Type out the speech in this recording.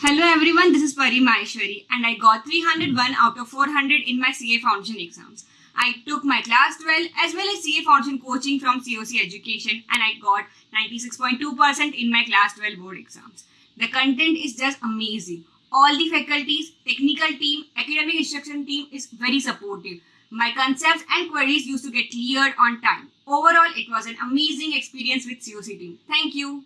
Hello everyone, this is Pari Maheshwari and I got 301 out of 400 in my CA Foundation exams. I took my class 12 as well as CA Foundation coaching from COC Education and I got 96.2% in my class 12 board exams. The content is just amazing. All the faculties, technical team, academic instruction team is very supportive. My concepts and queries used to get cleared on time. Overall, it was an amazing experience with COC team. Thank you.